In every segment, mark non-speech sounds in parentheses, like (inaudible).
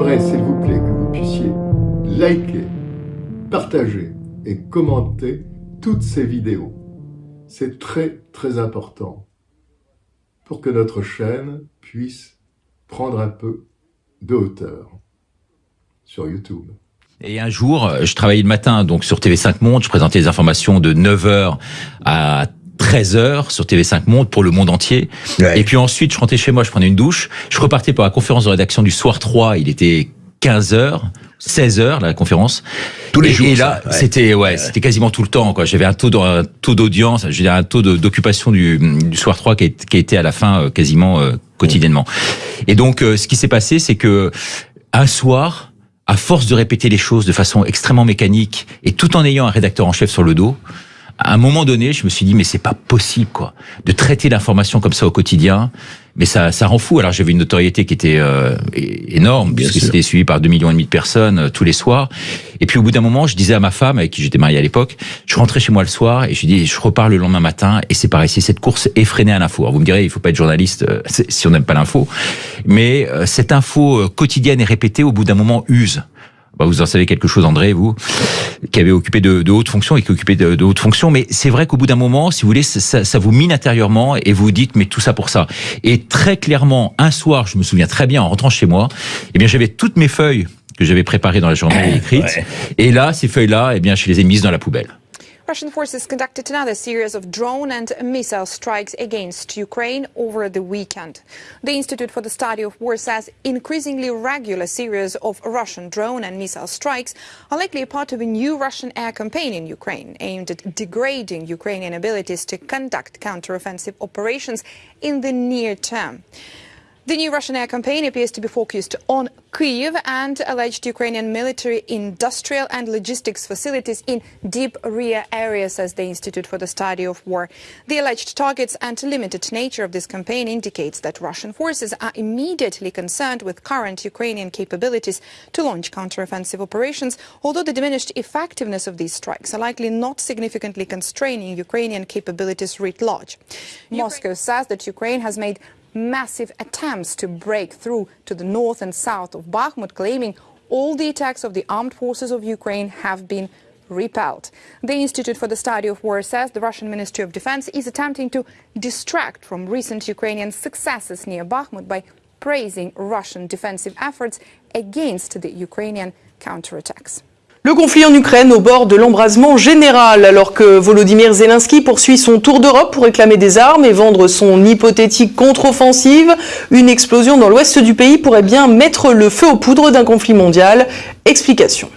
S'il vous plaît, que vous puissiez liker, partager et commenter toutes ces vidéos. C'est très très important pour que notre chaîne puisse prendre un peu de hauteur sur YouTube. Et un jour, euh, je travaillais le matin donc sur TV5 Monde, je présentais les informations de 9h à 13h sur TV5 Monde pour le monde entier. Et puis ensuite, je rentrais chez moi, je prenais une douche, je repartais pour la conférence de rédaction du soir 3, il était 15h. 16 heures la conférence. Tous les jours. Et là, c'était ouais, c'était quasiment tout le temps. Quoi. J'avais un taux un taux d'audience, j'ai un taux d'occupation du, du soir 3 qui, qui a été à la fin euh, quasiment euh, quotidiennement. Et donc, ce qui s'est passé, c'est que un soir, à force de répéter les choses de façon extrêmement mécanique et tout en ayant un rédacteur en chef sur le dos, à un moment donné, je me suis dit mais c'est pas possible quoi de traiter l'information comme ça au quotidien. Mais ça, ça rend fou. Alors j'avais une notoriété qui était euh, énorme puisque c'était suivi par 2 millions et demi de personnes euh, tous les soirs. Et puis au bout d'un moment, je disais à ma femme avec qui j'étais marié à l'époque, je rentrais chez moi le soir et je dis je repars le lendemain matin et c'est pareil, c'est cette course effrénée à l'info. Alors vous me direz, il faut pas être journaliste euh, (laughs) si on n'aime pas l'info, mais cette info quotidienne et répétée au bout d'un moment use. Bah, vous en savez quelque chose, André, vous, qui avez occupé de, de hautes fonctions et qui occupé de, de hautes fonctions. Mais c'est vrai qu'au bout d'un moment, si vous voulez, ça, ça, vous mine intérieurement et vous vous dites, mais tout ça pour ça. Et très clairement, un soir, je me souviens très bien, en rentrant chez moi, eh bien, j'avais toutes mes feuilles que j'avais préparées dans la journée (coughs) écrites. Et là, ces feuilles-là, eh bien, je les ai mises dans la poubelle. Russian forces conducted another series of drone and missile strikes against Ukraine over the weekend. The Institute for the Study of War says increasingly regular series of Russian drone and missile strikes are likely a part of a new Russian air campaign in Ukraine aimed at degrading Ukrainian abilities to conduct counteroffensive operations in the near term. The new Russian air campaign appears to be focused on Kyiv and alleged Ukrainian military, industrial and logistics facilities in deep rear areas, says the Institute for the Study of War. The alleged targets and limited nature of this campaign indicates that Russian forces are immediately concerned with current Ukrainian capabilities to launch counteroffensive operations, although the diminished effectiveness of these strikes are likely not significantly constraining Ukrainian capabilities writ large. Moscow says that Ukraine has made massive attempts to break through to the north and south of Bakhmut, claiming all the attacks of the armed forces of Ukraine have been repelled. The Institute for the Study of War says the Russian Ministry of Defense is attempting to distract from recent Ukrainian successes near Bakhmut by praising Russian defensive efforts against the Ukrainian counterattacks. Le conflit en Ukraine au bord de l'embrasement général, alors que Volodymyr Zelensky poursuit son tour d'Europe pour réclamer des armes et vendre son hypothétique contre-offensive, une explosion dans l'ouest du pays pourrait bien mettre le feu aux poudres d'un conflit mondial. Explication.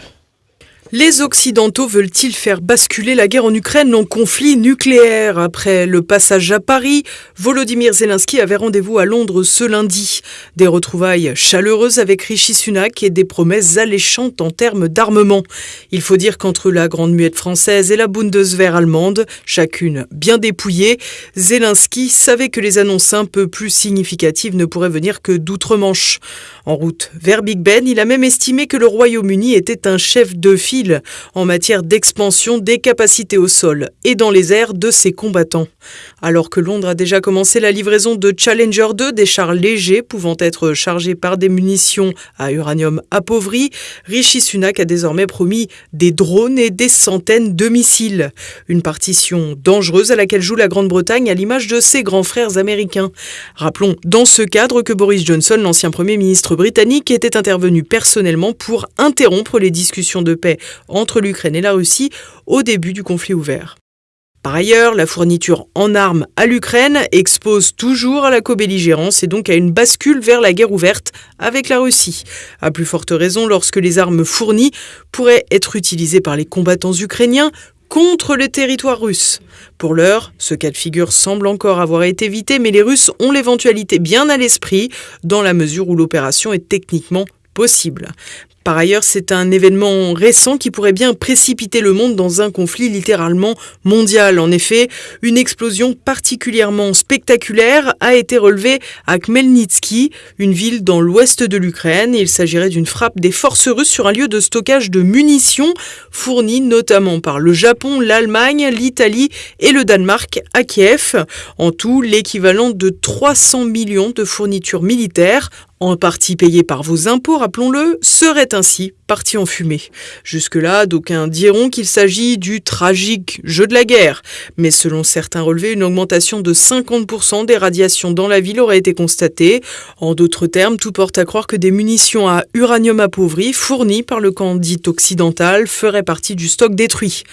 Les Occidentaux veulent-ils faire basculer la guerre en Ukraine en conflit nucléaire? Après le passage à Paris, Volodymyr Zelensky avait rendez-vous à Londres ce lundi. Des retrouvailles chaleureuses avec Rishi Sunak et des promesses alléchantes en termes d'armement. Il faut dire qu'entre la Grande Muette française et la Bundeswehr allemande, chacune bien dépouillée, Zelensky savait que les annonces un peu plus significatives ne pourraient venir que d'outre-Manche. En route vers Big Ben, il a même estimé que le Royaume-Uni était un chef de file en matière d'expansion des capacités au sol et dans les airs de ses combattants. Alors que Londres a déjà commencé la livraison de Challenger 2, des chars légers pouvant être chargés par des munitions à uranium appauvri, Rishi Sunak a désormais promis des drones et des centaines de missiles. Une partition dangereuse à laquelle joue la Grande-Bretagne à l'image de ses grands frères américains. Rappelons dans ce cadre que Boris Johnson, l'ancien Premier ministre britannique, était intervenu personnellement pour interrompre les discussions de paix entre l'Ukraine et la Russie au début du conflit ouvert. Par ailleurs, la fourniture en armes à l'Ukraine expose toujours à la co-belligérance et donc à une bascule vers la guerre ouverte avec la Russie. À plus forte raison lorsque les armes fournies pourraient être utilisées par les combattants ukrainiens contre les territoires russes. Pour l'heure, ce cas de figure semble encore avoir été évité, mais les Russes ont l'éventualité bien à l'esprit dans la mesure où l'opération est techniquement possible. Par ailleurs, c'est un événement récent qui pourrait bien précipiter le monde dans un conflit littéralement mondial. En effet, une explosion particulièrement spectaculaire a été relevée à Khmelnytsky, une ville dans l'ouest de l'Ukraine. Il s'agirait d'une frappe des forces russes sur un lieu de stockage de munitions fourni notamment par le Japon, l'Allemagne, l'Italie et le Danemark à Kiev. En tout, l'équivalent de 300 millions de fournitures militaires en partie payé par vos impôts, rappelons-le, serait ainsi parti en fumée. Jusque-là, d'aucuns diront qu'il s'agit du tragique jeu de la guerre. Mais selon certains relevés, une augmentation de 50% des radiations dans la ville aurait été constatée. En d'autres termes, tout porte à croire que des munitions à uranium appauvri fournies par le camp dit occidental feraient partie du stock détruit.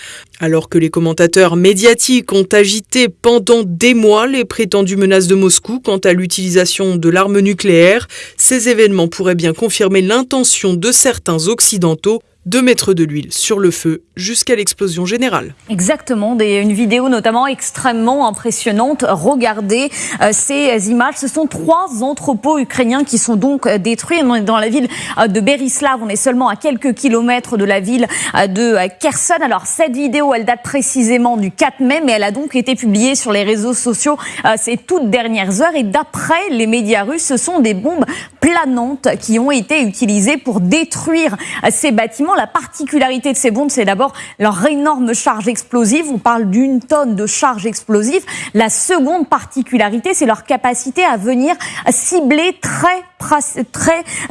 Alors que les commentateurs médiatiques ont agité pendant des mois les prétendues menaces de Moscou quant à l'utilisation de l'arme nucléaire, ces événements pourraient bien confirmer l'intention de certains occidentaux de mettre de l'huile sur le feu jusqu'à l'explosion générale. Exactement, une vidéo notamment extrêmement impressionnante. Regardez euh, ces images. Ce sont trois entrepôts ukrainiens qui sont donc euh, détruits. Dans la ville euh, de Berislav. On est seulement à quelques kilomètres de la ville de Kherson. Alors cette vidéo, elle date précisément du 4 mai, mais elle a donc été publiée sur les réseaux sociaux ces toutes dernières heures. Et d'après les médias russes, ce sont des bombes planantes qui ont été utilisées pour détruire ces bâtiments la particularité de ces bombes, c'est d'abord leur énorme charge explosive. On parle d'une tonne de charge explosive. La seconde particularité, c'est leur capacité à venir cibler très,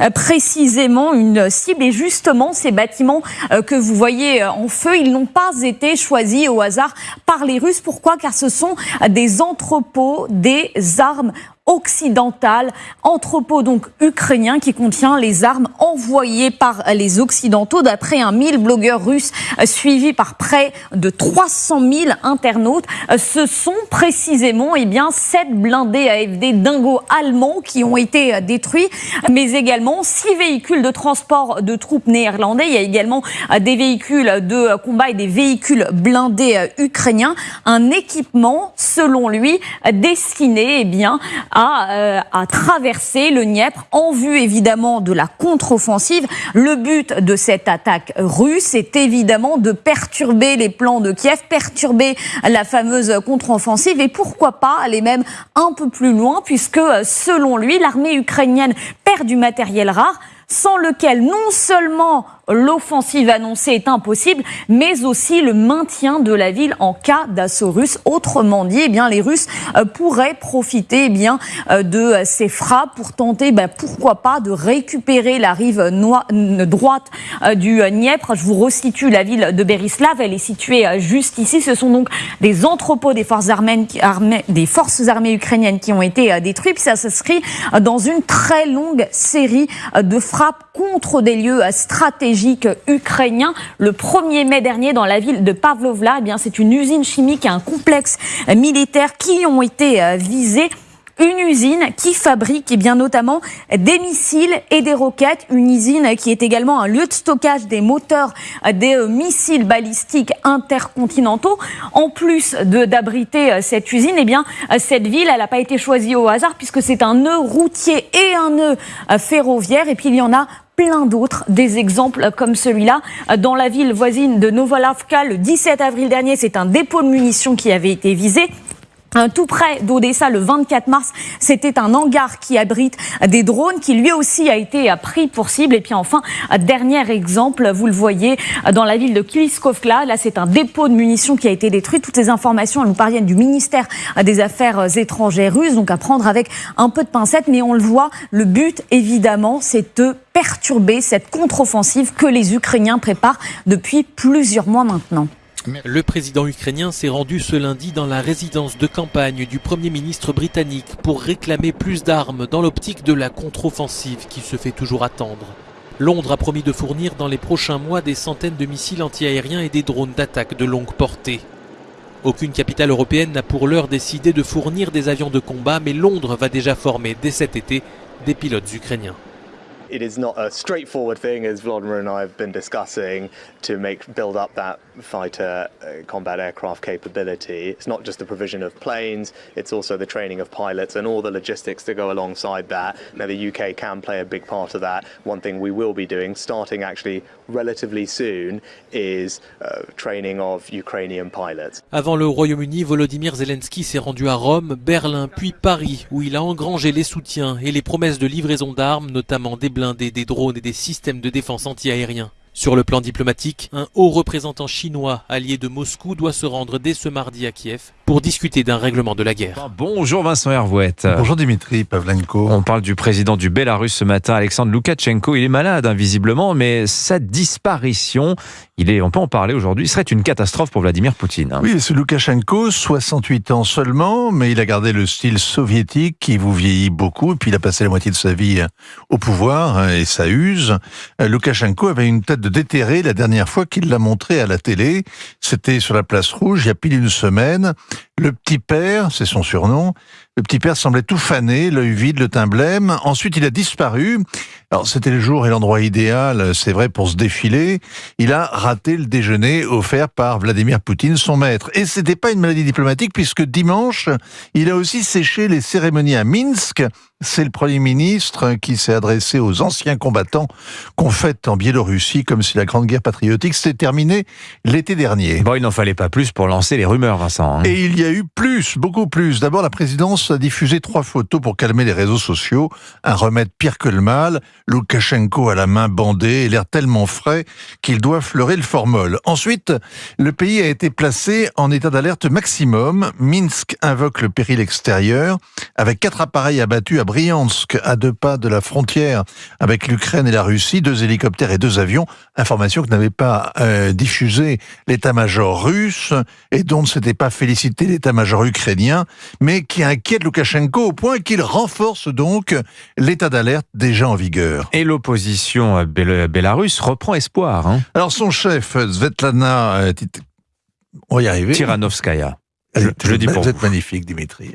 euh, précisément une cible. Et justement, ces bâtiments euh, que vous voyez euh, en feu, ils n'ont pas été choisis au hasard par les Russes. Pourquoi? Car ce sont des entrepôts des armes occidentale, entrepôt donc ukrainien qui contient les armes envoyées par les Occidentaux, d'après un 1000 blogueurs russes euh, suivis par près de 300 000 internautes. Euh, ce sont précisément eh bien, sept blindés AFD dingo allemands qui ont été euh, détruits, mais également six véhicules de transport de troupes néerlandais. Il y a également des véhicules de combat et des véhicules blindés ukrainiens. Un équipement, selon lui, destiné eh bien, à, euh, à, traverser le Dniepr en vue évidemment de la contre-offensive. Le but de cette attaque russe est évidemment de perturber les plans de Kiev, perturber la fameuse contre-offensive et pourquoi pas aller même un peu plus loin puisque selon lui l'armée ukrainienne perd du matériel rare sans lequel non seulement l'offensive annoncée est impossible, mais aussi le maintien de la ville en cas d'assaut russe. Autrement dit, eh bien, les Russes euh, pourraient profiter eh bien, euh, de ces frappes pour tenter, ben, pourquoi pas, de récupérer la rive droite euh, du Dniepr. Je vous resitue la ville de Berislav, elle est située juste ici. Ce sont donc des entrepôts des forces armées, ukrainiennes qui ont été détruits. Ça s'inscrit dans une très longue série de frappes contre des lieux stratégiques ukrainien. Le 1er mai dernier, dans la ville de Pavlovla, eh bien, c'est une usine chimique et un complexe militaire qui ont été euh, visés une usine qui fabrique eh bien notamment des missiles et des roquettes, une usine qui est également un lieu de stockage des moteurs des euh, missiles balistiques intercontinentaux. En plus d'abriter euh, cette usine, eh bien cette ville, elle n'a pas été choisie au hasard puisque c'est un nœud routier et un nœud ferroviaire et puis il y en a plein d'autres, des exemples comme celui-là. Dans la ville voisine de Novolavka, le 17 avril dernier, c'est un dépôt de munitions qui avait été visé. Un tout près d'Odessa, le 24 mars, c'était un hangar qui abrite des drones qui lui aussi a été pris pour cible. Et puis enfin, dernier exemple, vous le voyez dans la ville de Kiliskovka. Là, c'est un dépôt de munitions qui a été détruit. Toutes ces informations, elles nous parviennent du ministère des Affaires étrangères russe. Donc à prendre avec un peu de pincette. Mais on le voit, le but, évidemment, c'est de perturber cette contre-offensive que les Ukrainiens préparent depuis plusieurs mois maintenant. Le président ukrainien s'est rendu ce lundi dans la résidence de campagne du Premier ministre britannique pour réclamer plus d'armes dans l'optique de la contre-offensive qui se fait toujours attendre. Londres a promis de fournir dans les prochains mois des centaines de missiles antiaériens et des drones d'attaque de longue portée. Aucune capitale européenne n'a pour l'heure décidé de fournir des avions de combat, mais Londres va déjà former dès cet été des pilotes ukrainiens. It is not a straightforward thing, as Vladimir and I have been discussing, to make build up that fighter uh, combat aircraft capability. It's not just the provision of planes; it's also the training of pilots and all the logistics to go alongside that. Now, the UK can play a big part of that. One thing we will be doing, starting actually relatively soon, is uh, training of Ukrainian pilots. Avant le Royaume-Uni, Volodymyr Zelensky s'est rendu à Rome, Berlin, puis Paris, où il a engrangé les soutiens et les promesses de livraison d'armes, notamment des des drones et des systèmes de défense antiaériens. Sur le plan diplomatique, un haut représentant chinois allié de Moscou doit se rendre dès ce mardi à Kiev pour discuter d'un règlement de la guerre. Bonjour Vincent Hervouette. Bonjour Dimitri Pavlenko. On parle du président du Bélarus ce matin, Alexandre Loukachenko. Il est malade, invisiblement, mais sa disparition, il est, on peut en parler aujourd'hui, serait une catastrophe pour Vladimir Poutine. Hein. Oui, c'est Loukachenko, 68 ans seulement, mais il a gardé le style soviétique qui vous vieillit beaucoup, et puis il a passé la moitié de sa vie au pouvoir, hein, et ça use. Loukachenko avait une tête de déterré la dernière fois qu'il l'a montré à la télé. C'était sur la place rouge, il y a pile une semaine. Le petit père, c'est son surnom, le petit père semblait tout fané, l'œil vide, le teint blême. Ensuite, il a disparu. Alors, c'était le jour et l'endroit idéal, c'est vrai, pour se défiler. Il a raté le déjeuner offert par Vladimir Poutine, son maître. Et c'était pas une maladie diplomatique puisque dimanche, il a aussi séché les cérémonies à Minsk c'est le Premier ministre qui s'est adressé aux anciens combattants qu'on fête en Biélorussie comme si la Grande Guerre patriotique s'était terminée l'été dernier. Bon, il n'en fallait pas plus pour lancer les rumeurs, Vincent. Hein. Et il y a eu plus, beaucoup plus. D'abord, la présidence a diffusé trois photos pour calmer les réseaux sociaux. Un remède pire que le mal. Loukachenko a la main bandée et l'air tellement frais qu'il doit fleurer le formol. Ensuite, le pays a été placé en état d'alerte maximum. Minsk invoque le péril extérieur avec quatre appareils abattus à Briansk, à deux pas de la frontière avec l'Ukraine et la Russie, deux hélicoptères et deux avions, information que n'avait pas euh, diffusé l'état-major russe et dont ne s'était pas félicité l'état-major ukrainien, mais qui inquiète Loukachenko au point qu'il renforce donc l'état d'alerte déjà en vigueur. Et l'opposition bélarusse reprend espoir. Hein. Alors son chef, Svetlana, euh, on va y arriver. Tiranovskaya. Je, dis pour vous êtes magnifique, Dimitri.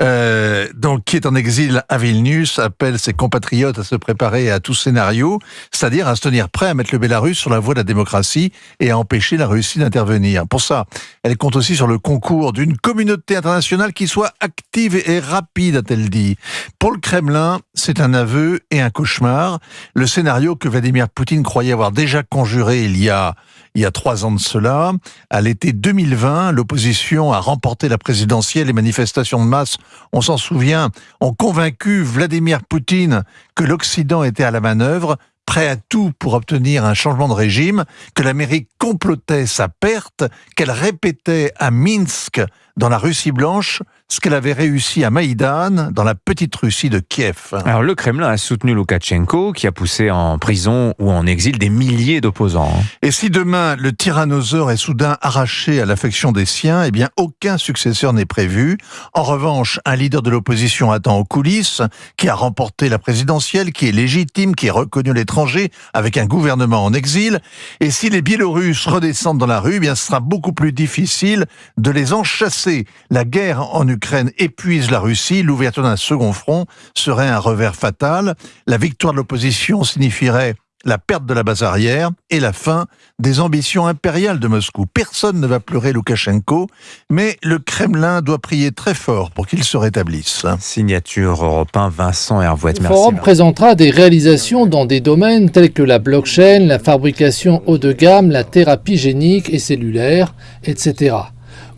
Euh, donc, qui est en exil à Vilnius, appelle ses compatriotes à se préparer à tout scénario, c'est-à-dire à se tenir prêt à mettre le Bélarus sur la voie de la démocratie et à empêcher la Russie d'intervenir. Pour ça, elle compte aussi sur le concours d'une communauté internationale qui soit active et rapide, a-t-elle dit. Pour le Kremlin, c'est un aveu et un cauchemar. Le scénario que Vladimir Poutine croyait avoir déjà conjuré il y a il y a trois ans de cela. À l'été 2020, l'opposition a remporté la présidentielle. Les manifestations de masse, on s'en souvient, ont convaincu Vladimir Poutine que l'Occident était à la manœuvre prêt à tout pour obtenir un changement de régime, que l'Amérique complotait sa perte, qu'elle répétait à Minsk, dans la Russie blanche, ce qu'elle avait réussi à Maïdan, dans la petite Russie de Kiev. Alors le Kremlin a soutenu Loukachenko, qui a poussé en prison ou en exil des milliers d'opposants. Et si demain le tyrannosaure est soudain arraché à l'affection des siens, eh bien aucun successeur n'est prévu. En revanche, un leader de l'opposition attend aux coulisses, qui a remporté la présidentielle, qui est légitime, qui est reconnu à l'étranger, avec un gouvernement en exil. Et si les Biélorusses redescendent dans la rue, eh bien ce sera beaucoup plus difficile de les enchasser. La guerre en l'Ukraine épuise la Russie, l'ouverture d'un second front serait un revers fatal. La victoire de l'opposition signifierait la perte de la base arrière et la fin des ambitions impériales de Moscou. Personne ne va pleurer Loukachenko, mais le Kremlin doit prier très fort pour qu'il se rétablisse. Signature européen Vincent Hervouette. Le forum présentera des réalisations dans des domaines tels que la blockchain, la fabrication haut de gamme, la thérapie génique et cellulaire, etc.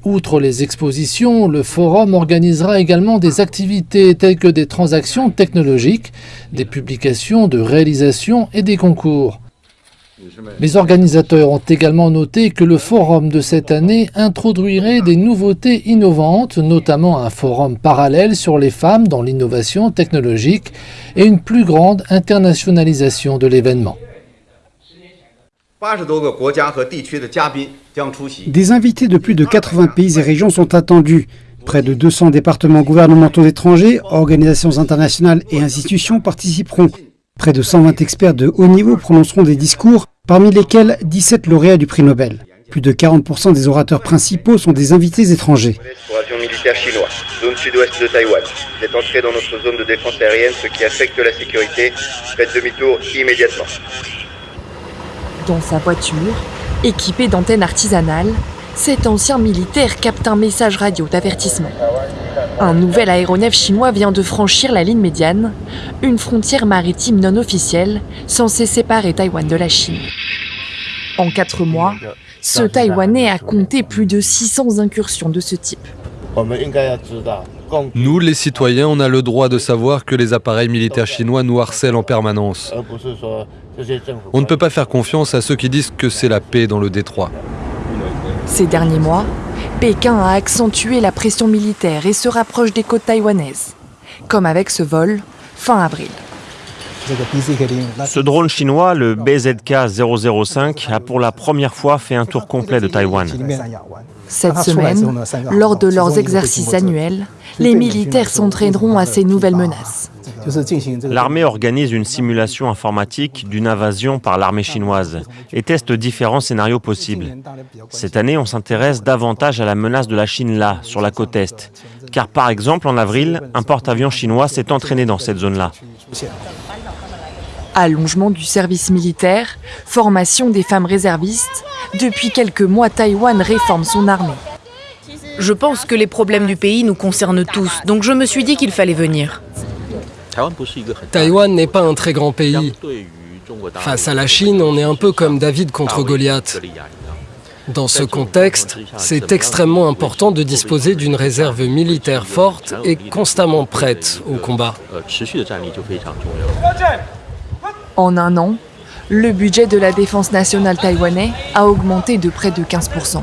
Outre les expositions, le forum organisera également des activités telles que des transactions technologiques, des publications de réalisations et des concours. Les organisateurs ont également noté que le forum de cette année introduirait des nouveautés innovantes, notamment un forum parallèle sur les femmes dans l'innovation technologique et une plus grande internationalisation de l'événement. Des invités de plus de 80 pays et régions sont attendus. Près de 200 départements gouvernementaux étrangers, organisations internationales et institutions participeront. Près de 120 experts de haut niveau prononceront des discours, parmi lesquels 17 lauréats du prix Nobel. Plus de 40% des orateurs principaux sont des invités étrangers. militaire chinois, zone sud-ouest de Taïwan. Vous êtes entré dans notre zone de défense aérienne, ce qui affecte la sécurité. Faites demi-tour immédiatement. Dans sa voiture, équipée d'antennes artisanales, cet ancien militaire capte un message radio d'avertissement. Un nouvel aéronef chinois vient de franchir la ligne médiane, une frontière maritime non officielle censée séparer Taïwan de la Chine. En quatre mois, ce Taïwanais a compté plus de 600 incursions de ce type. Nous, les citoyens, on a le droit de savoir que les appareils militaires chinois nous harcèlent en permanence. On ne peut pas faire confiance à ceux qui disent que c'est la paix dans le détroit. Ces derniers mois, Pékin a accentué la pression militaire et se rapproche des côtes taïwanaises, comme avec ce vol fin avril. Ce drone chinois, le BZK-005, a pour la première fois fait un tour complet de Taïwan. Cette semaine, lors de leurs exercices annuels, les militaires s'entraîneront à ces nouvelles menaces. L'armée organise une simulation informatique d'une invasion par l'armée chinoise et teste différents scénarios possibles. Cette année, on s'intéresse davantage à la menace de la Chine là, sur la côte Est. Car par exemple, en avril, un porte-avions chinois s'est entraîné dans cette zone-là. Allongement du service militaire, formation des femmes réservistes, depuis quelques mois, Taïwan réforme son armée. Je pense que les problèmes du pays nous concernent tous, donc je me suis dit qu'il fallait venir. Taïwan n'est pas un très grand pays. Face à la Chine, on est un peu comme David contre Goliath. Dans ce contexte, c'est extrêmement important de disposer d'une réserve militaire forte et constamment prête au combat. En un an, le budget de la défense nationale taïwanais a augmenté de près de 15%.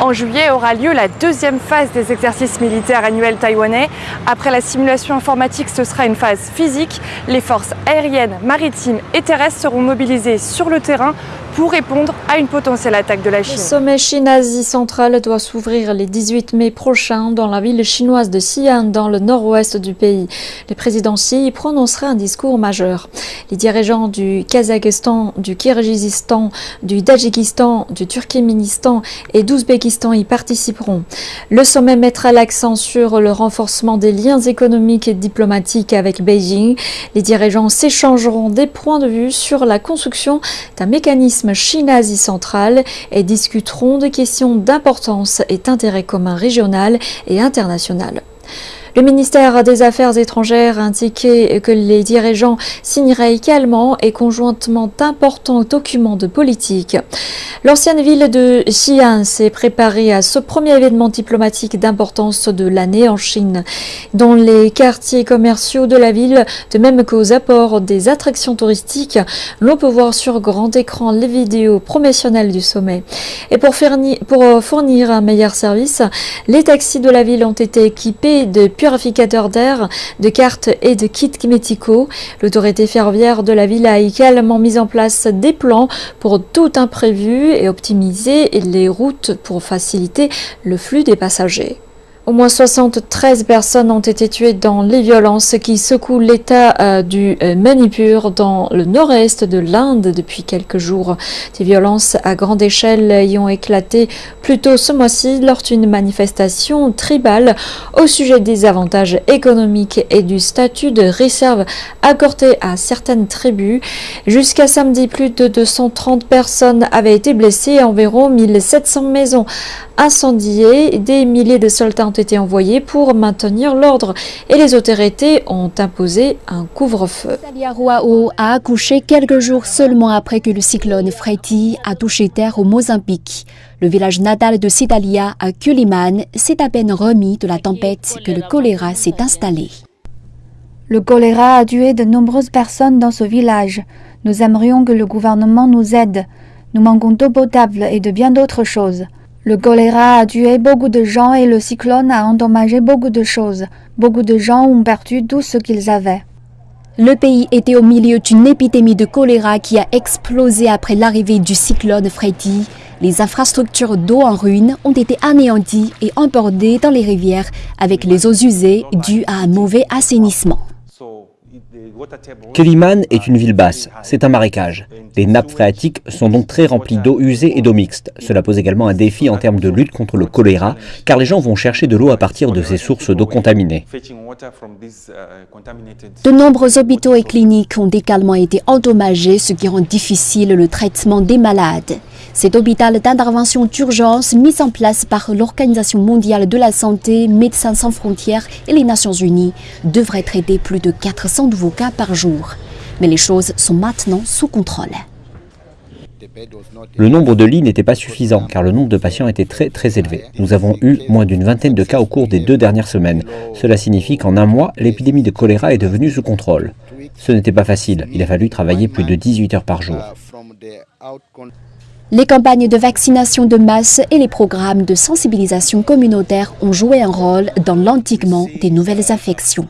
En juillet aura lieu la deuxième phase des exercices militaires annuels taïwanais. Après la simulation informatique, ce sera une phase physique. Les forces aériennes, maritimes et terrestres seront mobilisées sur le terrain pour répondre à une potentielle attaque de la Chine. Le sommet Chine-Asie centrale doit s'ouvrir le 18 mai prochain dans la ville chinoise de Xi'an, dans le nord-ouest du pays. Le président Xi y prononcera un discours majeur. Les dirigeants du Kazakhstan, du Kirghizistan, du Tadjikistan, du Turkménistan et d'Ouzbékistan y participeront. Le sommet mettra l'accent sur le renforcement des liens économiques et diplomatiques avec Beijing. Les dirigeants s'échangeront des points de vue sur la construction d'un mécanisme Chine-Asie centrale et discuteront de questions d'importance et d'intérêt commun régional et international. Le ministère des Affaires étrangères a indiqué que les dirigeants signeraient également et conjointement d'importants documents de politique. L'ancienne ville de Xi'an s'est préparée à ce premier événement diplomatique d'importance de l'année en Chine. Dans les quartiers commerciaux de la ville, de même qu'aux apports des attractions touristiques, l'on peut voir sur grand écran les vidéos promotionnelles du sommet. Et pour fournir un meilleur service, les taxis de la ville ont été équipés de d'air, de cartes et de kits médicaux. L'autorité ferroviaire de la ville a également mis en place des plans pour tout imprévu et optimiser les routes pour faciliter le flux des passagers. Au moins 73 personnes ont été tuées dans les violences qui secouent l'état euh, du euh, Manipur dans le nord-est de l'Inde depuis quelques jours. Des violences à grande échelle y ont éclaté plus tôt ce mois-ci lors d'une manifestation tribale au sujet des avantages économiques et du statut de réserve accordé à certaines tribus. Jusqu'à samedi, plus de 230 personnes avaient été blessées et environ 1700 maisons incendiées. Des milliers de soldats ont été envoyés pour maintenir l'ordre et les autorités ont imposé un couvre-feu. Ruao a accouché quelques jours seulement après que le cyclone Freddy a touché terre au Mozambique. Le village natal de Sidalia à Kuliman s'est à peine remis de la tempête que le choléra s'est installé. Le choléra a tué de nombreuses personnes dans ce village. Nous aimerions que le gouvernement nous aide. Nous manquons d'eau potable et de bien d'autres choses. Le choléra a tué beaucoup de gens et le cyclone a endommagé beaucoup de choses. Beaucoup de gens ont perdu tout ce qu'ils avaient. Le pays était au milieu d'une épidémie de choléra qui a explosé après l'arrivée du cyclone Freddy. Les infrastructures d'eau en ruine ont été anéanties et embordées dans les rivières avec les eaux usées dues à un mauvais assainissement. Keliman est une ville basse, c'est un marécage. Les nappes phréatiques sont donc très remplies d'eau usée et d'eau mixte. Cela pose également un défi en termes de lutte contre le choléra, car les gens vont chercher de l'eau à partir de ces sources d'eau contaminées. De nombreux hôpitaux et cliniques ont également été endommagés, ce qui rend difficile le traitement des malades. Cet hôpital d'intervention d'urgence mis en place par l'Organisation mondiale de la santé, Médecins sans frontières et les Nations unies devrait traiter plus de 400 nouveaux cas par jour. Mais les choses sont maintenant sous contrôle. Le nombre de lits n'était pas suffisant car le nombre de patients était très très élevé. Nous avons eu moins d'une vingtaine de cas au cours des deux dernières semaines. Cela signifie qu'en un mois, l'épidémie de choléra est devenue sous contrôle. Ce n'était pas facile, il a fallu travailler plus de 18 heures par jour. Les campagnes de vaccination de masse et les programmes de sensibilisation communautaire ont joué un rôle dans l'endiguement des nouvelles infections.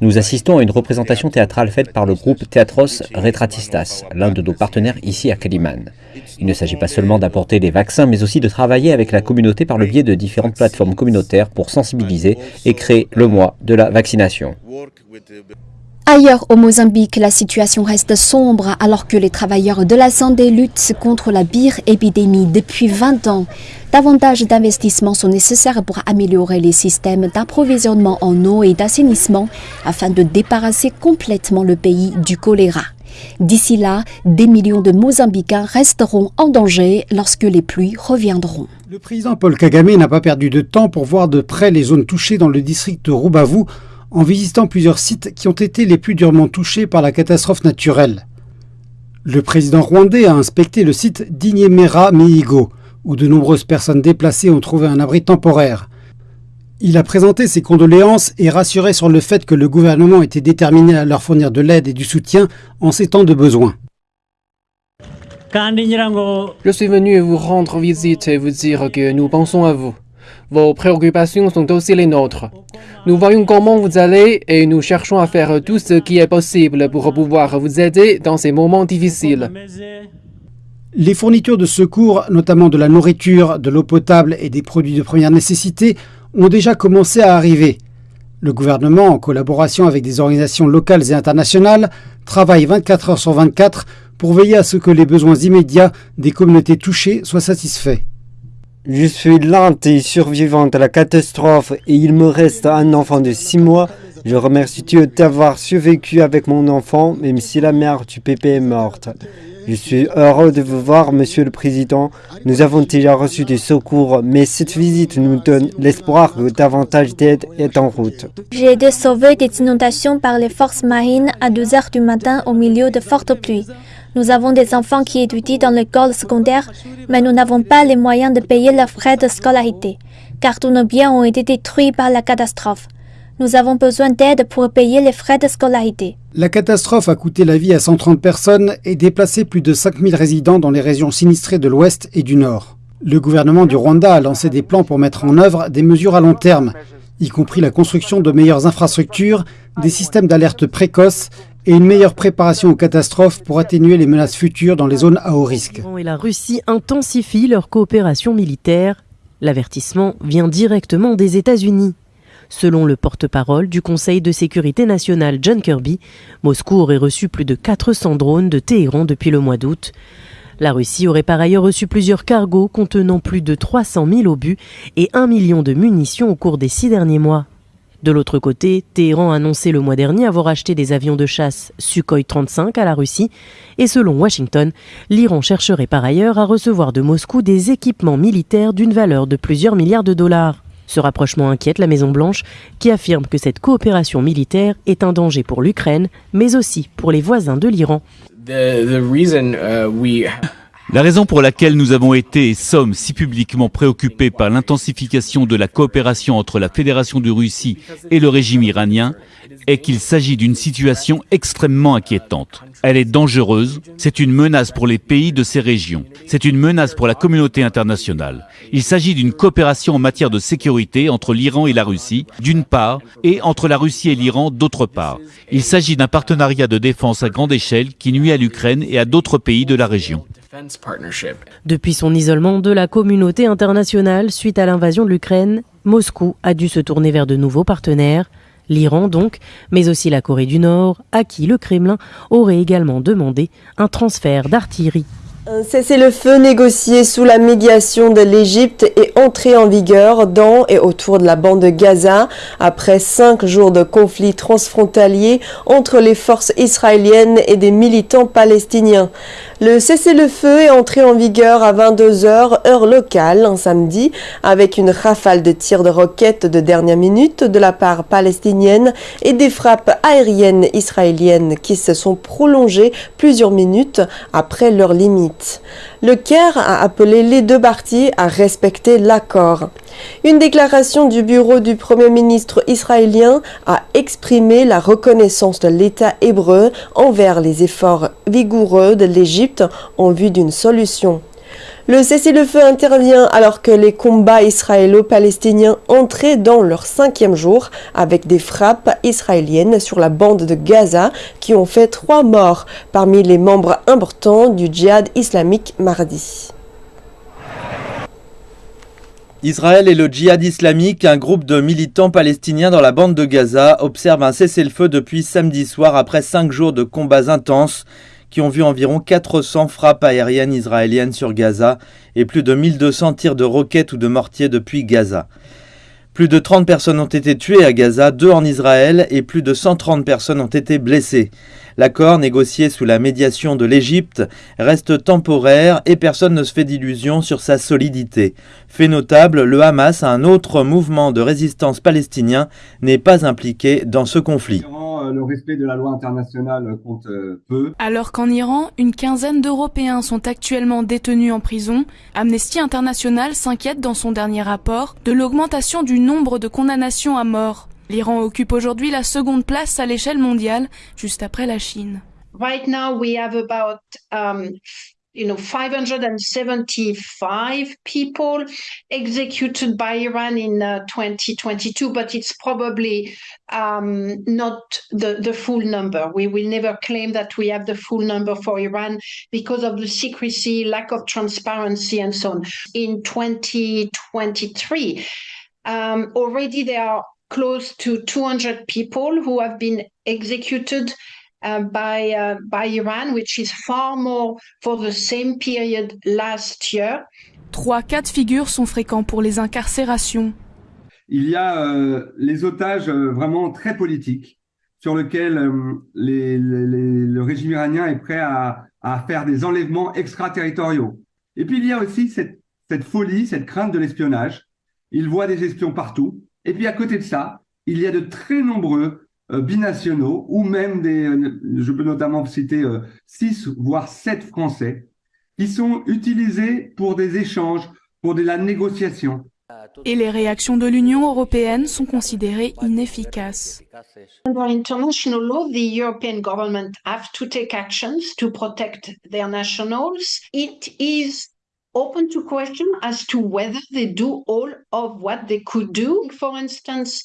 Nous assistons à une représentation théâtrale faite par le groupe Teatros Retratistas, l'un de nos partenaires ici à Kaliman. Il ne s'agit pas seulement d'apporter des vaccins, mais aussi de travailler avec la communauté par le biais de différentes plateformes communautaires pour sensibiliser et créer le mois de la vaccination. Ailleurs au Mozambique, la situation reste sombre alors que les travailleurs de la santé luttent contre la pire épidémie depuis 20 ans. Davantage d'investissements sont nécessaires pour améliorer les systèmes d'approvisionnement en eau et d'assainissement afin de débarrasser complètement le pays du choléra. D'ici là, des millions de Mozambicains resteront en danger lorsque les pluies reviendront. Le président Paul Kagame n'a pas perdu de temps pour voir de près les zones touchées dans le district de Rubavu en visitant plusieurs sites qui ont été les plus durement touchés par la catastrophe naturelle. Le président rwandais a inspecté le site d'Inyemera Meigo, où de nombreuses personnes déplacées ont trouvé un abri temporaire. Il a présenté ses condoléances et rassuré sur le fait que le gouvernement était déterminé à leur fournir de l'aide et du soutien en ces temps de besoin. Je suis venu vous rendre visite et vous dire que nous pensons à vous. Vos préoccupations sont aussi les nôtres. Nous voyons comment vous allez et nous cherchons à faire tout ce qui est possible pour pouvoir vous aider dans ces moments difficiles. Les fournitures de secours, notamment de la nourriture, de l'eau potable et des produits de première nécessité, ont déjà commencé à arriver. Le gouvernement, en collaboration avec des organisations locales et internationales, travaille 24 heures sur 24 pour veiller à ce que les besoins immédiats des communautés touchées soient satisfaits. Je suis et survivante à la catastrophe et il me reste un enfant de 6 mois. Je remercie Dieu d'avoir survécu avec mon enfant, même si la mère du pépé est morte. Je suis heureux de vous voir, Monsieur le Président. Nous avons déjà reçu des secours, mais cette visite nous donne l'espoir que davantage d'aide est en route. J'ai été sauvé des inondations par les forces marines à 2 heures du matin au milieu de fortes pluies. Nous avons des enfants qui étudient dans l'école secondaire, mais nous n'avons pas les moyens de payer leurs frais de scolarité, car tous nos biens ont été détruits par la catastrophe. Nous avons besoin d'aide pour payer les frais de scolarité. La catastrophe a coûté la vie à 130 personnes et déplacé plus de 5000 résidents dans les régions sinistrées de l'Ouest et du Nord. Le gouvernement du Rwanda a lancé des plans pour mettre en œuvre des mesures à long terme, y compris la construction de meilleures infrastructures, des systèmes d'alerte précoces et une meilleure préparation aux catastrophes pour atténuer les menaces futures dans les zones à haut risque. La Russie intensifie leur coopération militaire. L'avertissement vient directement des États-Unis. Selon le porte-parole du Conseil de sécurité nationale John Kirby, Moscou aurait reçu plus de 400 drones de Téhéran depuis le mois d'août. La Russie aurait par ailleurs reçu plusieurs cargos contenant plus de 300 000 obus et 1 million de munitions au cours des six derniers mois. De l'autre côté, Téhéran a annoncé le mois dernier avoir acheté des avions de chasse Sukhoi 35 à la Russie et selon Washington, l'Iran chercherait par ailleurs à recevoir de Moscou des équipements militaires d'une valeur de plusieurs milliards de dollars. Ce rapprochement inquiète la Maison-Blanche, qui affirme que cette coopération militaire est un danger pour l'Ukraine, mais aussi pour les voisins de l'Iran. La raison pour laquelle nous avons été et sommes si publiquement préoccupés par l'intensification de la coopération entre la Fédération de Russie et le régime iranien est qu'il s'agit d'une situation extrêmement inquiétante. Elle est dangereuse, c'est une menace pour les pays de ces régions, c'est une menace pour la communauté internationale. Il s'agit d'une coopération en matière de sécurité entre l'Iran et la Russie, d'une part, et entre la Russie et l'Iran, d'autre part. Il s'agit d'un partenariat de défense à grande échelle qui nuit à l'Ukraine et à d'autres pays de la région. Depuis son isolement de la communauté internationale suite à l'invasion de l'Ukraine, Moscou a dû se tourner vers de nouveaux partenaires, l'Iran donc, mais aussi la Corée du Nord, à qui le Kremlin aurait également demandé un transfert d'artillerie Un cessez-le-feu négocié sous la médiation de l'Égypte est entré en vigueur dans et autour de la bande de Gaza après cinq jours de conflit transfrontalier entre les forces israéliennes et des militants palestiniens. Le cessez-le-feu est entré en vigueur à 22h heure locale un samedi avec une rafale de tirs de roquettes de dernière minute de la part palestinienne et des frappes aériennes israéliennes qui se sont prolongées plusieurs minutes après leur limite. Le Caire a appelé les deux parties à respecter l'accord. Une déclaration du bureau du Premier ministre israélien a exprimé la reconnaissance de l'État hébreu envers les efforts vigoureux de l'Égypte en vue d'une solution. Le cessez-le-feu intervient alors que les combats israélo-palestiniens entraient dans leur cinquième jour avec des frappes israéliennes sur la bande de Gaza qui ont fait trois morts parmi les membres importants du djihad islamique mardi. Israël et le djihad islamique, un groupe de militants palestiniens dans la bande de Gaza, observent un cessez-le-feu depuis samedi soir après cinq jours de combats intenses qui ont vu environ 400 frappes aériennes israéliennes sur Gaza et plus de 1200 tirs de roquettes ou de mortiers depuis Gaza. Plus de 30 personnes ont été tuées à Gaza, deux en Israël et plus de 130 personnes ont été blessées. L'accord, négocié sous la médiation de l'Égypte, reste temporaire et personne ne se fait d'illusions sur sa solidité. Fait notable, le Hamas, un autre mouvement de résistance palestinien, n'est pas impliqué dans ce conflit. Le respect de la loi internationale compte peu. Alors qu'en Iran, une quinzaine d'Européens sont actuellement détenus en prison, Amnesty International s'inquiète dans son dernier rapport de l'augmentation du nombre de condamnations à mort. L'Iran occupe aujourd'hui la seconde place à l'échelle mondiale, juste après la Chine. Right now we have about um, you know 575 people executed by Iran in uh, 2022 but it's probably um, not the, the full number we will never claim that we have the full number for Iran because of the secrecy lack of transparency and so on in 2023 um, already there are close to 200 people who have been executed uh, by uh, by Iran, which is far more for the same period last year. Trois cas de figure sont fréquents pour les incarcérations. Il y a euh, les otages euh, vraiment très politiques sur lesquels euh, les, les, les, le régime iranien est prêt à, à, faire des enlèvements extraterritoriaux. Et puis il y a aussi cette, cette folie, cette crainte de l'espionnage. Il voit des espions partout. Et puis à côté de ça, il y a de très nombreux euh, binationaux ou même des, euh, je peux notamment citer euh, six voire sept Français qui sont utilisés pour des échanges, pour de la négociation. Et les réactions de l'Union européenne sont considérées inefficaces. Under international law, the European government have to take actions to protect their nationals. It is open to question as to whether they do all of what they could do. For instance,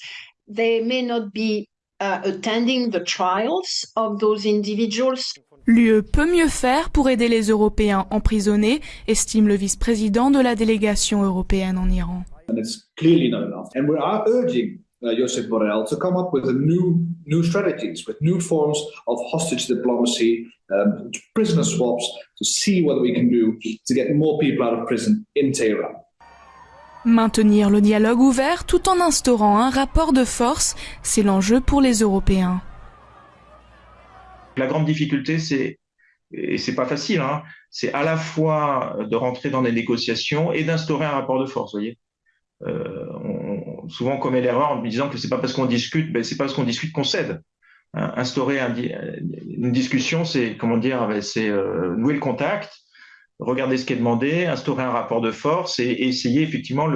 they may not be uh, attending the trials of those individuals. L'UE peut mieux faire pour aider les Européens emprisonnés, estime le vice-président de la délégation européenne en Iran. And it's clearly not enough. And we are urging uh, Josep Borrell to come up with a new, new strategies, with new forms of hostage diplomacy, um, prisoner swaps, to see what we can do to get more people out of prison in Tehran. Maintenir le dialogue ouvert tout en instaurant un rapport de force, c'est l'enjeu pour les Européens. La grande difficulté, c'est, et c'est pas facile, hein, c'est à la fois de rentrer dans des négociations et d'instaurer un rapport de force, voyez. Euh, on, souvent on commet l'erreur en disant que c'est pas parce qu'on discute, ben c'est pas parce qu'on discute qu'on cède. Hein, instaurer un, une discussion, c'est comment dire, c'est euh, nouer le contact, regarder ce qui est demandé, instaurer un rapport de force et, essayer effectivement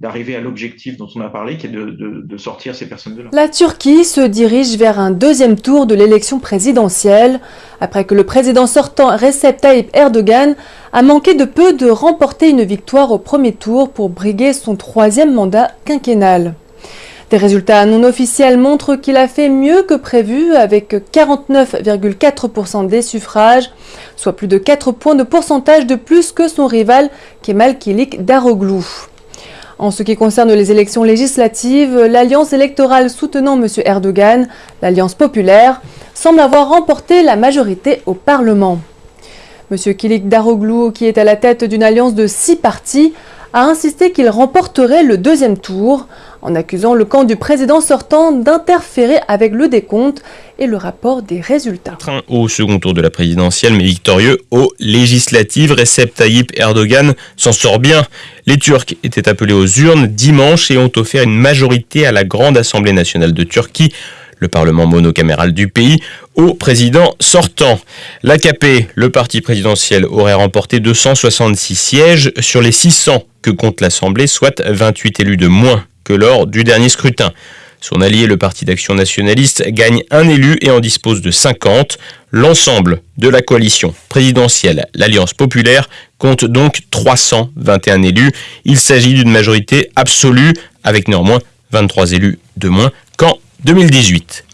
d'arriver à l'objectif dont on a parlé, qui est de, de, de sortir ces personnes de là. La Turquie se dirige vers un deuxième tour de l'élection présidentielle, après que le président sortant Recep Tayyip Erdogan a manqué de peu de remporter une victoire au premier tour pour briguer son troisième mandat quinquennal. Des résultats non officiels montrent qu'il a fait mieux que prévu avec 49,4% des suffrages, soit plus de 4 points de pourcentage de plus que son rival Kemal Kilik Daroglu. En ce qui concerne les élections législatives, l'alliance électorale soutenant M. Erdogan, l'Alliance populaire, semble avoir remporté la majorité au Parlement. Monsieur Kilik Daroglu, qui est à la tête d'une alliance de six partis, a insisté qu'il remporterait le deuxième tour, en accusant le camp du président sortant d'interférer avec le décompte et le rapport des résultats. Au second tour de la présidentielle, mais victorieux aux législatives, Recep Tayyip Erdogan s'en sort bien. Les Turcs étaient appelés aux urnes dimanche et ont offert une majorité à la Grande Assemblée nationale de Turquie le Parlement monocaméral du pays, au président sortant. L'AKP, le parti présidentiel, aurait remporté 266 sièges sur les 600 que compte l'Assemblée, soit 28 élus de moins que lors du dernier scrutin. Son allié, le Parti d'action nationaliste, gagne un élu et en dispose de 50. L'ensemble de la coalition présidentielle, l'Alliance populaire, compte donc 321 élus. Il s'agit d'une majorité absolue, avec néanmoins 23 élus de moins qu'en 2018.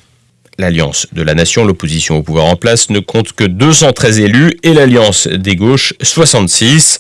L'Alliance de la Nation, l'opposition au pouvoir en place, ne compte que 213 élus et l'Alliance des gauches 66.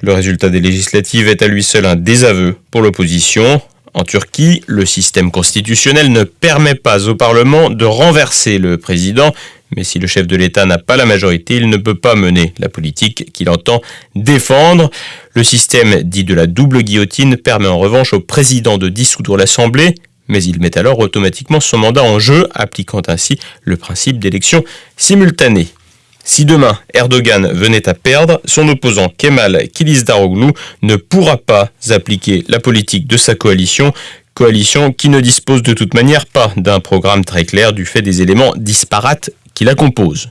Le résultat des législatives est à lui seul un désaveu pour l'opposition. En Turquie, le système constitutionnel ne permet pas au Parlement de renverser le président, mais si le chef de l'État n'a pas la majorité, il ne peut pas mener la politique qu'il entend défendre. Le système dit de la double guillotine permet en revanche au président de dissoudre l'Assemblée, mais il met alors automatiquement son mandat en jeu, appliquant ainsi le principe d'élection simultanée. Si demain Erdogan venait à perdre, son opposant Kemal Kilicdaroglu ne pourra pas appliquer la politique de sa coalition, coalition qui ne dispose de toute manière pas d'un programme très clair du fait des éléments disparates qui la composent.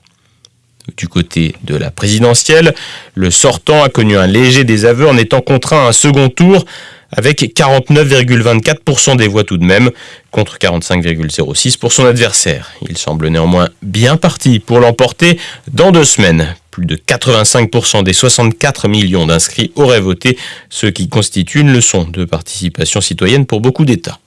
Du côté de la présidentielle, le sortant a connu un léger désaveu en étant contraint à un second tour avec 49,24% des voix tout de même, contre 45,06% pour son adversaire. Il semble néanmoins bien parti pour l'emporter dans deux semaines. Plus de 85% des 64 millions d'inscrits auraient voté, ce qui constitue une leçon de participation citoyenne pour beaucoup d'États.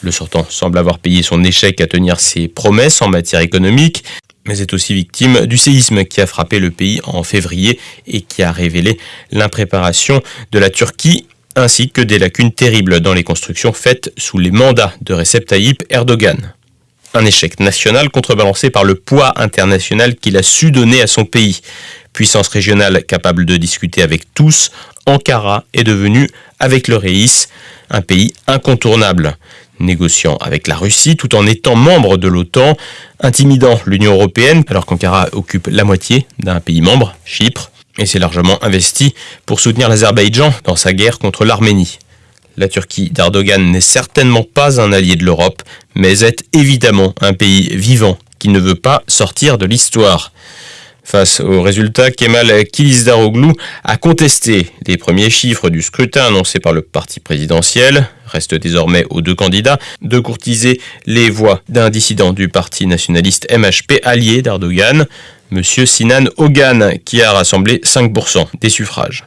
Le sortant semble avoir payé son échec à tenir ses promesses en matière économique, mais est aussi victime du séisme qui a frappé le pays en février et qui a révélé l'impréparation de la Turquie ainsi que des lacunes terribles dans les constructions faites sous les mandats de Recep Tayyip Erdogan. Un échec national contrebalancé par le poids international qu'il a su donner à son pays. Puissance régionale capable de discuter avec tous, Ankara est devenu, avec le Reis, un pays incontournable, négociant avec la Russie tout en étant membre de l'OTAN, intimidant l'Union européenne alors qu'Ankara occupe la moitié d'un pays membre, Chypre, et s'est largement investi pour soutenir l'Azerbaïdjan dans sa guerre contre l'Arménie. La Turquie d'Erdogan n'est certainement pas un allié de l'Europe, mais est évidemment un pays vivant qui ne veut pas sortir de l'histoire. Face aux résultats, Kemal Kilicdaroglu a contesté les premiers chiffres du scrutin annoncé par le parti présidentiel. Reste désormais aux deux candidats de courtiser les voix d'un dissident du parti nationaliste MHP allié d'Erdogan. M. Sinan Ogan, qui a rassemblé 5% des suffrages.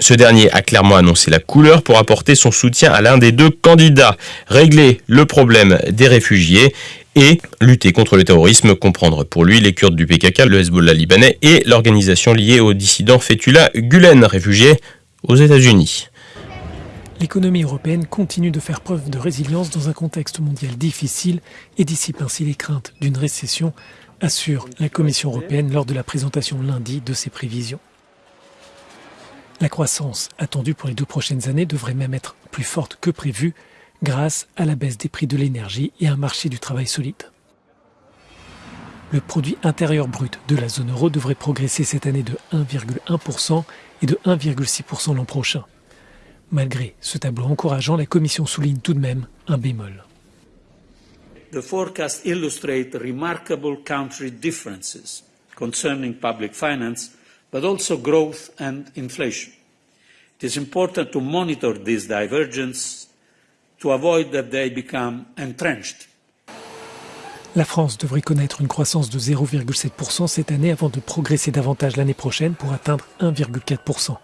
Ce dernier a clairement annoncé la couleur pour apporter son soutien à l'un des deux candidats, régler le problème des réfugiés et lutter contre le terrorisme, comprendre pour lui les Kurdes du PKK, le Hezbollah libanais et l'organisation liée au dissident Fethullah Gulen, réfugié aux États-Unis. L'économie européenne continue de faire preuve de résilience dans un contexte mondial difficile et dissipe ainsi les craintes d'une récession assure la Commission européenne lors de la présentation lundi de ses prévisions. La croissance attendue pour les deux prochaines années devrait même être plus forte que prévu grâce à la baisse des prix de l'énergie et un marché du travail solide. Le produit intérieur brut de la zone euro devrait progresser cette année de 1,1% et de 1,6% l'an prochain. Malgré ce tableau encourageant, la Commission souligne tout de même un bémol. the forecasts illustrate remarkable country differences concerning public finance, but also growth and inflation. It is important to monitor these divergences to avoid that they become entrenched. La France devrait connaître une croissance de 0,7% cette année avant de progresser davantage l'année prochaine pour atteindre 1,4%.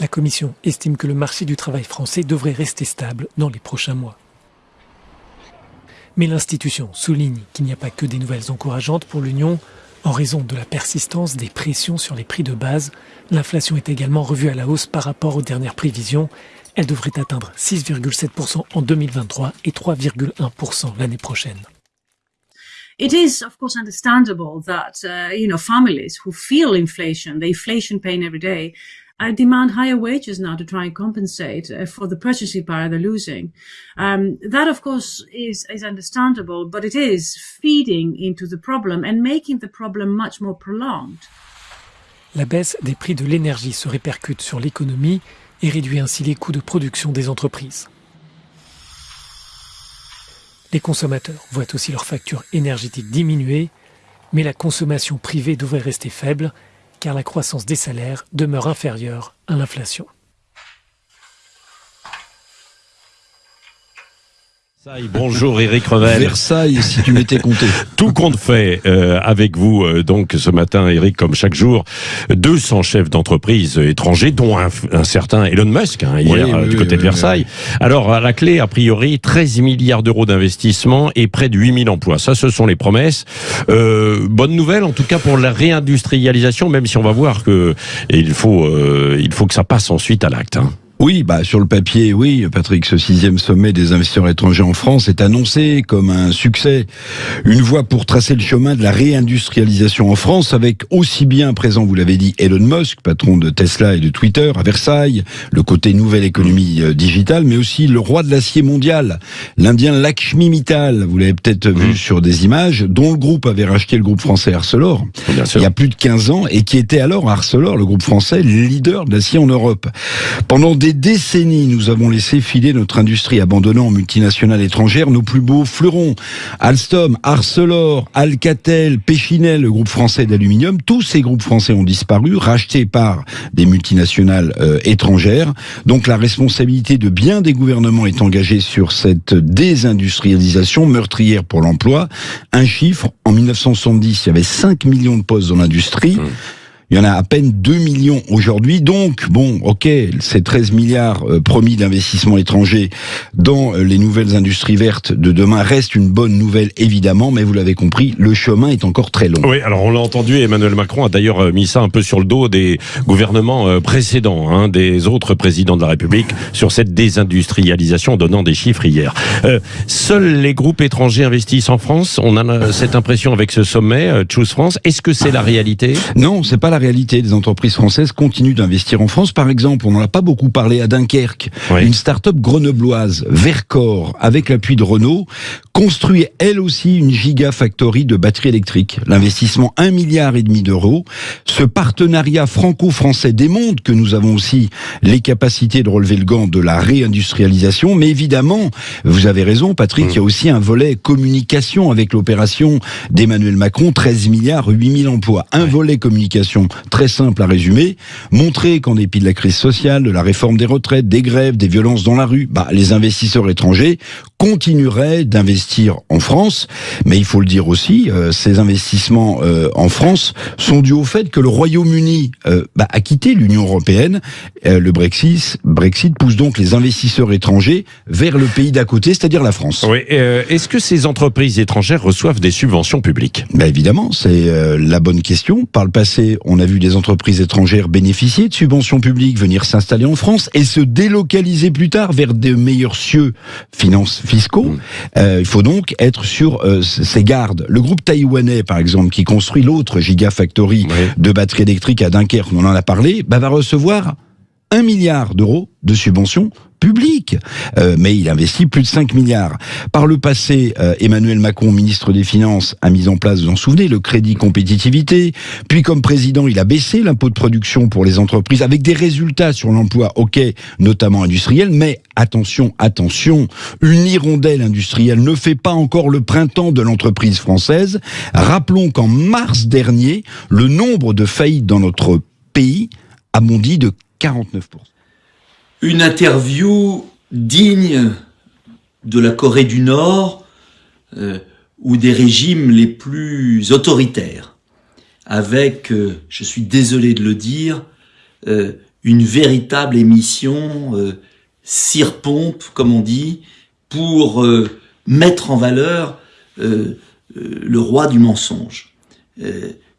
La Commission estime que le marché du travail français devrait rester stable dans les prochains mois. Mais l'institution souligne qu'il n'y a pas que des nouvelles encourageantes pour l'Union. En raison de la persistance des pressions sur les prix de base, l'inflation est également revue à la hausse par rapport aux dernières prévisions. Elle devrait atteindre 6,7% en 2023 et 3,1% l'année prochaine. it is, of course, understandable that, uh, you know, families who feel inflation, the inflation pain every day, uh, demand higher wages now to try and compensate uh, for the purchasing power they're losing. Um, that, of course, is, is understandable, but it is feeding into the problem and making the problem much more prolonged. La baisse des prix de l'énergie se répercute sur l'économie et réduit ainsi les coûts de production des entreprises. Les consommateurs voient aussi leur facture énergétique diminuer, mais la consommation privée devrait rester faible car la croissance des salaires demeure inférieure à l'inflation. Bonjour Eric Revel. Versailles, si tu m'étais compté. (laughs) Tout compte fait euh, avec vous euh, donc ce matin, Eric, comme chaque jour, 200 chefs d'entreprise étrangers, dont un, un, certain Elon Musk hein, hier oui, oui, du côté oui, de Versailles. Alors à la clé, a priori, 13 milliards d'euros d'investissement et près de 8000 emplois. Ça, ce sont les promesses. Euh, bonne nouvelle, en tout cas pour la réindustrialisation, même si on va voir que il faut euh, il faut que ça passe ensuite à l'acte. Hein. Oui, bah sur le papier, oui, Patrick, ce sixième sommet des investisseurs étrangers en France est annoncé comme un succès, une voie pour tracer le chemin de la réindustrialisation en France, avec aussi bien présent, vous l'avez dit, Elon Musk, patron de Tesla et de Twitter, à Versailles, le côté nouvelle économie euh, digitale, mais aussi le roi de l'acier mondial, l'Indien Lakshmi Mittal, vous l'avez peut-être vu mmh. sur des images, dont le groupe avait racheté le groupe français Arcelor il y a plus de 15 ans et qui était alors Arcelor, le groupe français, leader de l'acier en Europe. Pendant des décennies, nous avons laissé filer notre industrie, abandonnant aux multinationales étrangères nos plus beaux fleurons. Alstom, Arcelor, Alcatel, Péchinel, le groupe français d'aluminium, tous ces groupes français ont disparu, rachetés par des multinationales euh, étrangères. Donc la responsabilité de bien des gouvernements est engagée sur cette désindustrialisation meurtrière pour l'emploi. Un chiffre, en 1970, il y avait 5 millions de postes dans l'industrie. Mmh. Il y en a à peine 2 millions aujourd'hui. Donc, bon, ok, ces 13 milliards euh, promis d'investissement étranger dans euh, les nouvelles industries vertes de demain restent une bonne nouvelle, évidemment, mais vous l'avez compris, le chemin est encore très long. Oui, alors on l'a entendu, Emmanuel Macron a d'ailleurs euh, mis ça un peu sur le dos des gouvernements précédents, hein, des autres présidents de la République, sur cette désindustrialisation, donnant des chiffres hier. Euh, seuls les groupes étrangers investissent en France. On a cette impression avec ce sommet, Choose France. Est-ce que c'est la réalité? Non, c'est pas la réalité. Les entreprises françaises continuent d'investir en France. Par exemple, on n'en a pas beaucoup parlé à Dunkerque. Oui. Une start-up grenobloise, Vercor, avec l'appui de Renault, construit elle aussi une gigafactory de batteries électriques. L'investissement 1 milliard et demi d'euros. Ce partenariat franco-français démontre que nous avons aussi les capacités de relever le gant de la réindustrialisation. Mais évidemment, vous avez raison, Patrick, mmh. il y a aussi un volet communication avec l'opération d'Emmanuel Macron, 13 milliards, 8000 emplois. Un ouais. volet communication très simple à résumer, montrer qu'en dépit de la crise sociale, de la réforme des retraites, des grèves, des violences dans la rue, bah, les investisseurs étrangers continueraient d'investir en France. Mais il faut le dire aussi, euh, ces investissements euh, en France sont dus au fait que le Royaume-Uni euh, bah, a quitté l'Union européenne. le Brexit, Brexit pousse donc les investisseurs étrangers vers le pays d'à côté, c'est-à-dire la France. Oui. Est-ce que ces entreprises étrangères reçoivent des subventions publiques? Bah, Évidemment, c'est la bonne question. Par le passé, on a vu des entreprises étrangères bénéficier de subventions publiques, venir s'installer en France et se délocaliser plus tard vers de meilleurs cieux finances fiscaux. Mmh. Euh, il faut donc être sur euh, ces gardes. Le groupe taïwanais, par exemple, qui construit l'autre gigafactory oui. de batteries électriques à Dunkerque, on en a parlé, bah, va recevoir un milliard d'euros de subventions publiques. Euh, mais il investit plus de 5 milliards. Par le passé, euh, Emmanuel Macron, ministre des Finances, a mis en place, vous en souvenez, le crédit compétitivité. Puis comme président, il a baissé l'impôt de production pour les entreprises avec des résultats sur l'emploi, ok, notamment industriel. Mais attention, attention, une hirondelle industrielle ne fait pas encore le printemps de l'entreprise française. Rappelons qu'en mars dernier, le nombre de faillites dans notre pays a bondi de 49%. Une interview digne de la Corée du Nord euh, ou des régimes les plus autoritaires, avec, euh, je suis désolé de le dire, euh, une véritable émission euh, cire-pompe, comme on dit, pour mettre en valeur le roi du mensonge.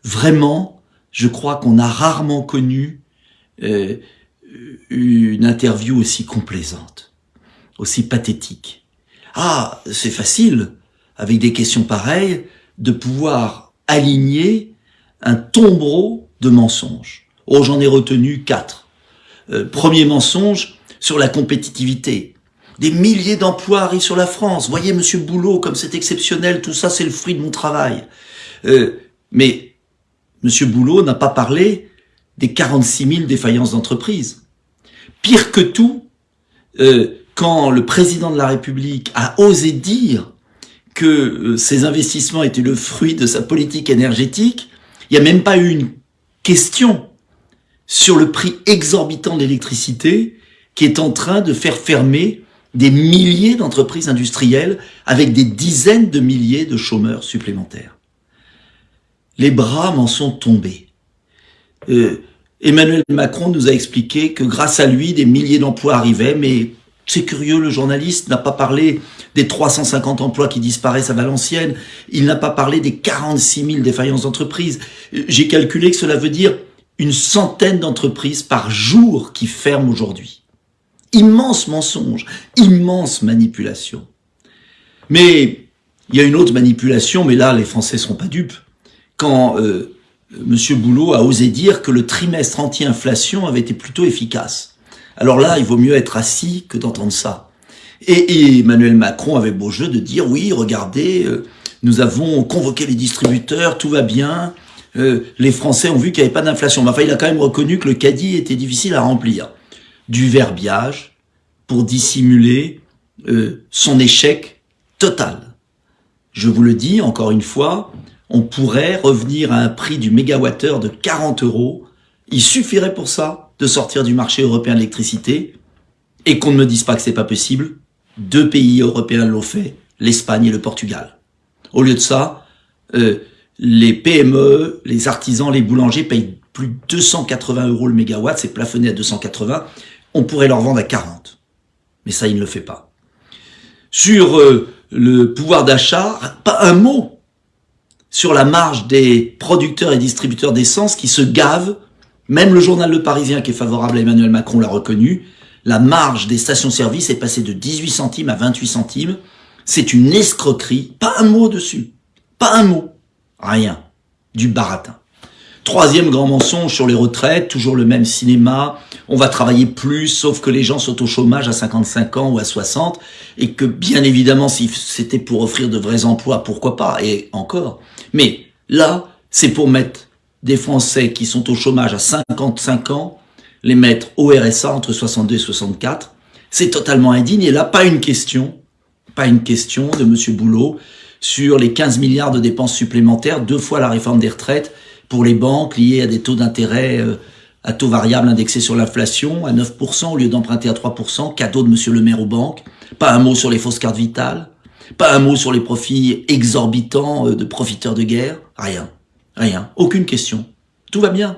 vraiment, je crois qu'on a rarement connu une interview aussi complaisante, aussi pathétique. Ah, c'est facile, avec des questions pareilles, de pouvoir aligner un tombereau de mensonges. Oh, j'en ai retenu quatre. Euh, premier mensonge sur la compétitivité. Des milliers d'emplois arrivent sur la France. Voyez, Monsieur Boulot, comme c'est exceptionnel, tout ça, c'est le fruit de mon travail. Euh, mais Monsieur Boulot n'a pas parlé des 46 000 défaillances d'entreprise. Pire que tout, euh, quand le président de la République a osé dire que euh, ces investissements étaient le fruit de sa politique énergétique, il n'y a même pas eu une question sur le prix exorbitant de l'électricité qui est en train de faire fermer des milliers d'entreprises industrielles avec des dizaines de milliers de chômeurs supplémentaires. Les bras m'en sont tombés. Euh, Emmanuel Macron nous a expliqué que grâce à lui, des milliers d'emplois arrivaient, mais c'est curieux, le journaliste n'a pas parlé des 350 emplois qui disparaissent à Valenciennes, il n'a pas parlé des 46 000 défaillances d'entreprises. J'ai calculé que cela veut dire une centaine d'entreprises par jour qui ferment aujourd'hui. Immense mensonge, immense manipulation. Mais il y a une autre manipulation, mais là, les Français seront pas dupes. Quand euh, M. Boulot a osé dire que le trimestre anti-inflation avait été plutôt efficace. Alors là, il vaut mieux être assis que d'entendre ça. Et, Emmanuel Macron avait beau jeu de dire, oui, regardez, euh, nous avons convoqué les distributeurs, tout va bien, euh, les Français ont vu qu'il n'y avait pas d'inflation. Enfin, il a quand même reconnu que le caddie était difficile à remplir du verbiage pour dissimuler euh, son échec total. Je vous le dis encore une fois, on pourrait revenir à un prix du mégawattheure de 40 euros. Il suffirait pour ça de sortir du marché européen de l'électricité et qu'on ne me dise pas que c'est pas possible. Deux pays européens l'ont fait, l'Espagne et le Portugal. Au lieu de ça, euh, les PME, les artisans, les boulangers payent plus de 280 euros le mégawatt, c'est plafonné à 280 on pourrait leur vendre à 40. Mais ça, il ne le fait pas. Sur euh, le pouvoir d'achat, pas un mot sur la marge des producteurs et distributeurs d'essence qui se gavent. Même le journal Le Parisien, qui est favorable à Emmanuel Macron, l'a reconnu. La marge des stations-service est passée de 18 centimes à 28 centimes. C'est une escroquerie. Pas un mot dessus. Pas un mot. Rien. Du baratin. Troisième grand mensonge sur les retraites, toujours le même cinéma. On va travailler plus, sauf que les gens sont au chômage à 55 ans ou à 60, et que bien évidemment, si c'était pour offrir de vrais emplois, pourquoi pas, et encore. Mais là, c'est pour mettre des Français qui sont au chômage à 55 ans, les mettre au RSA entre 62 et 64. C'est totalement indigne. Et là, pas une question, pas une question de Monsieur Boulot sur les 15 milliards de dépenses supplémentaires, deux fois la réforme des retraites, pour les banques liées à des taux d'intérêt euh, à taux variable indexés sur l'inflation, à 9% au lieu d'emprunter à 3%, cadeau de monsieur le maire aux banques, pas un mot sur les fausses cartes vitales, pas un mot sur les profits exorbitants euh, de profiteurs de guerre, rien, rien, aucune question, tout va bien.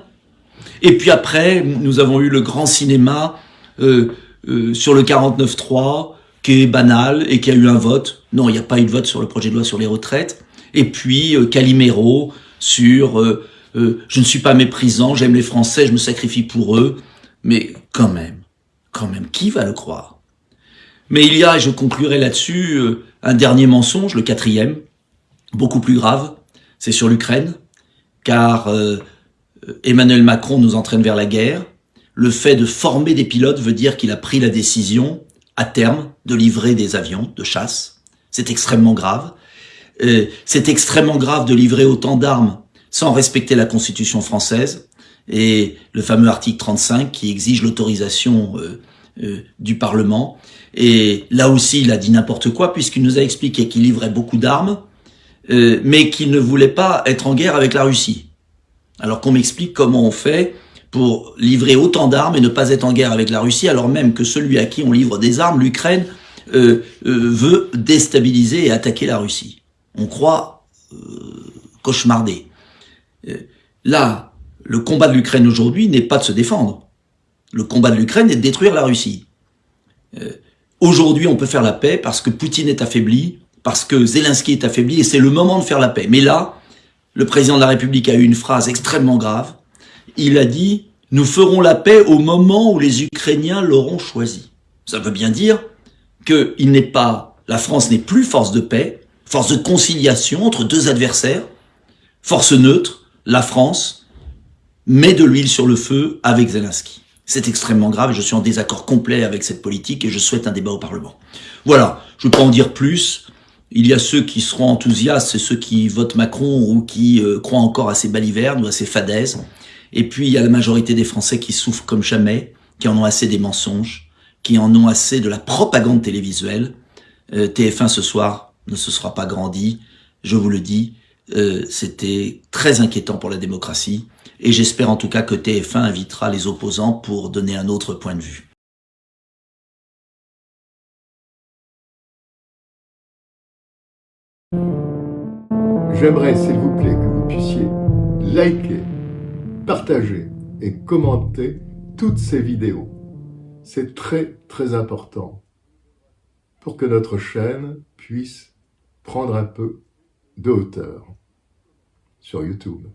Et puis après, nous avons eu le grand cinéma euh, euh, sur le 49.3, qui est banal et qui a eu un vote. Non, il n'y a pas eu de vote sur le projet de loi sur les retraites. Et puis Calimero sur je ne suis pas méprisant, j'aime les Français, je me sacrifie pour eux, mais quand même, quand même, qui va le croire? Mais il y a, et je conclurai là-dessus, un dernier mensonge, le quatrième, beaucoup plus grave, c'est sur l'Ukraine, car euh, Emmanuel Macron nous entraîne vers la guerre. Le fait de former des pilotes veut dire qu'il a pris la décision, à terme, de livrer des avions de chasse. C'est extrêmement grave. c'est extrêmement grave de livrer autant d'armes sans respecter la Constitution française et le fameux article 35 qui exige l'autorisation euh, euh, du Parlement. Et là aussi, il a dit n'importe quoi puisqu'il nous a expliqué qu'il livrait beaucoup d'armes, euh, mais qu'il ne voulait pas être en guerre avec la Russie. Alors qu'on m'explique comment on fait pour livrer autant d'armes et ne pas être en guerre avec la Russie, alors même que celui à qui on livre des armes, l'Ukraine, veut déstabiliser et attaquer la Russie. On croit cauchemarder. Euh, là, le combat de l'Ukraine aujourd'hui n'est pas de se défendre. Le combat de l'Ukraine est de détruire la Russie. Euh, aujourd'hui, on peut faire la paix parce que Poutine est affaibli, parce que Zelensky est affaibli, et c'est le moment de faire la paix. Mais là, le président de la République a eu une phrase extrêmement grave. Il a dit « Nous ferons la paix au moment où les Ukrainiens l'auront choisi ». Ça veut bien dire qu'il pas, la France n'est plus force de paix, force de conciliation entre deux adversaires, force neutre, la France, met de l'huile sur le feu avec Zelensky. C'est extrêmement grave je suis en désaccord complet avec cette politique et je souhaite un débat au Parlement. Voilà, je ne en dire plus. Il y a ceux qui seront enthousiastes, ceux qui votent Macron ou qui euh, croient encore à ces balivernes ou à ces fadaises. Et puis il y a la majorité des Français qui souffrent comme jamais, qui en ont assez des mensonges, qui en ont assez de la propagande télévisuelle. Euh, TF1 ce soir ne se sera pas grandi, je vous le dis, euh, c'était très inquiétant pour la démocratie. Et j'espère en tout cas que TF1 invitera les opposants pour donner un autre point de vue. J'aimerais, s'il vous plaît, que vous puissiez liker, partager et commenter toutes ces vidéos. C'est très très important pour que notre chaîne puisse prendre un peu de hauteur sur YouTube.